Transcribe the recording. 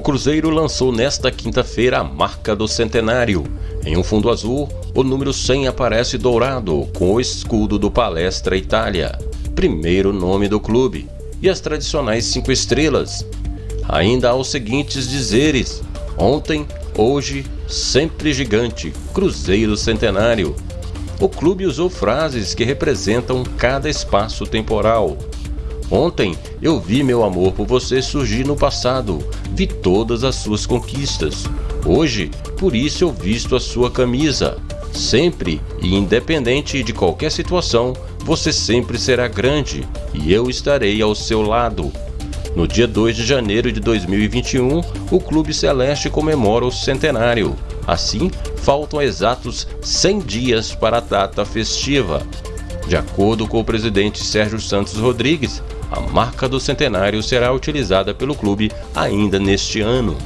Cruzeiro lançou nesta quinta-feira a marca do centenário. Em um fundo azul, o número 100 aparece dourado com o escudo do Palestra Itália, primeiro nome do clube, e as tradicionais cinco estrelas. Ainda há os seguintes dizeres: ontem, hoje, sempre gigante, Cruzeiro Centenário. O clube usou frases que representam cada espaço temporal. Ontem eu vi meu amor por você surgir no passado, vi todas as suas conquistas. Hoje, por isso eu visto a sua camisa. Sempre e independente de qualquer situação, você sempre será grande e eu estarei ao seu lado. No dia 2 de janeiro de 2021, o Clube Celeste comemora o centenário. Assim, faltam exatos 100 dias para a data festiva. De acordo com o presidente Sérgio Santos Rodrigues, a marca do centenário será utilizada pelo clube ainda neste ano.